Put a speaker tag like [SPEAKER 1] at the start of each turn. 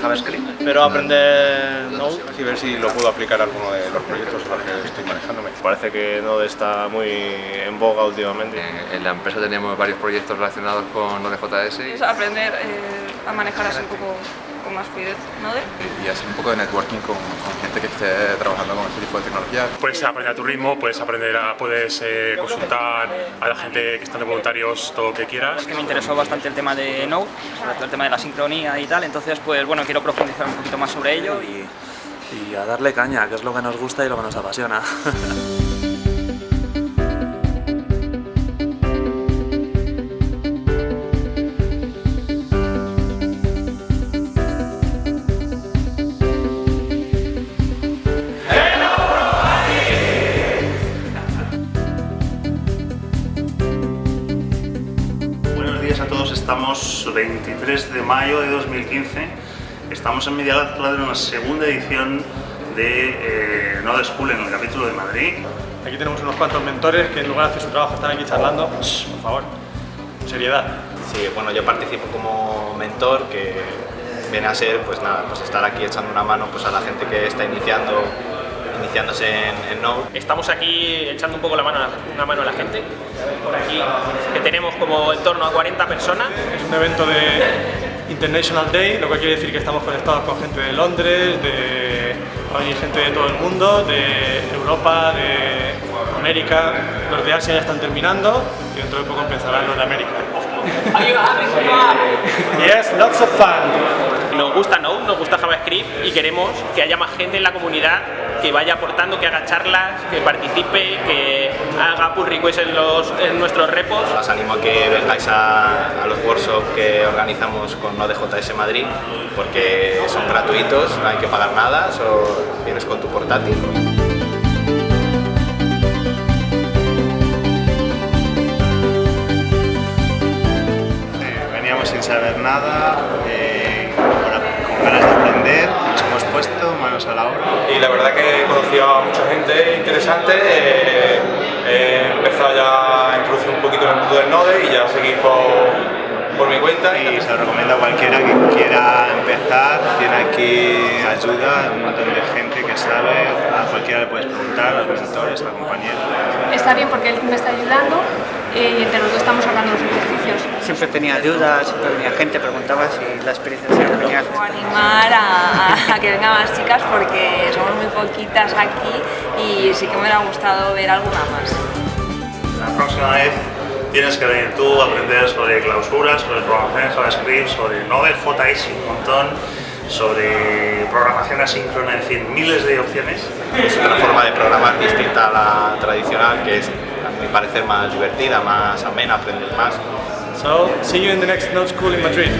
[SPEAKER 1] JavaScript.
[SPEAKER 2] Pero aprender Node
[SPEAKER 3] y ver si lo puedo aplicar a alguno de los proyectos a los que estoy manejándome.
[SPEAKER 4] Parece que Node está muy en boga últimamente.
[SPEAKER 5] Eh, en la empresa tenemos varios proyectos relacionados con Node.js.
[SPEAKER 6] Es aprender eh, a manejar así un poco con más fluidez Node.
[SPEAKER 7] Y hacer un poco de networking con, con, gente que esté trabajando con este tipo de tecnología.
[SPEAKER 8] Puedes aprender a tu ritmo, puedes aprender a, puedes eh, consultar a la gente que está de voluntarios todo lo que quieras.
[SPEAKER 9] Es que me interesó bastante el tema de Node, sobre todo el tema de la sincronía y tal, entonces pues bueno, quiero profundizar un poquito más sobre ello y...
[SPEAKER 10] Y a darle caña, que es lo que nos gusta y lo que nos apasiona.
[SPEAKER 11] a todos, estamos 23 de mayo de 2015, estamos en media de una segunda edición de eh, Node School en el capítulo de Madrid.
[SPEAKER 2] Aquí tenemos unos cuantos mentores que en lugar de hacer su trabajo están aquí charlando, por favor, seriedad.
[SPEAKER 1] Sí, bueno, yo participo como mentor que viene a ser, pues nada, pues estar aquí echando una mano pues a la gente que está iniciando iniciándose en, en, Node.
[SPEAKER 12] Estamos aquí echando un poco la mano, una mano a la gente, por aquí, tenemos como en torno a 40 personas.
[SPEAKER 2] Es un evento de International Day, lo que quiere decir que estamos conectados con gente de Londres, de hay gente de todo el mundo, de Europa, de América, los de Asia ya están terminando y dentro de poco empezarán los de América. yes, lots of fun.
[SPEAKER 12] Nos gusta Node, nos gusta JavaScript y queremos que haya más gente en la comunidad que vaya aportando, que haga charlas, que participe, que haga pull requests en, los, en nuestros repos.
[SPEAKER 1] Os animo a que vengáis a, a los workshops que organizamos con Node.js Madrid porque son gratuitos, no hay que pagar nada, solo vienes con tu portátil.
[SPEAKER 13] veníamos sin saber nada, eh, con ganas de aprender, nos hemos puesto manos a la obra.
[SPEAKER 4] Y la verdad que he conocido a mucha gente interesante, eh, he empezado ya a introducir un poquito en el mundo del Node y ya seguir por por mi cuenta.
[SPEAKER 13] Y se lo recomiendo a cualquiera que quiera empezar, tiene aquí ayuda, un montón de gente que sabe, a cualquiera le puedes preguntar, a los mentores, a compañeros.
[SPEAKER 6] Está bien porque él me está ayudando eh, y entre los dos estamos hablando de los ejercicios.
[SPEAKER 9] Siempre tenía dudas, siempre venía gente, preguntaba si la experiencia era genial.
[SPEAKER 6] animar a, a, que vengan más chicas porque somos muy poquitas aquí y sí que me hubiera gustado ver alguna más.
[SPEAKER 11] La próxima vez tienes que venir tú a aprender sobre clausuras, sobre programación en JavaScript, sobre Node.js un montón, sobre programación asíncrona, en fin, miles de opciones.
[SPEAKER 1] Es una forma de programar distinta a la tradicional que es, mi parecer, más divertida, más amena, aprendes más.
[SPEAKER 2] So, see you in the next Node School in Madrid.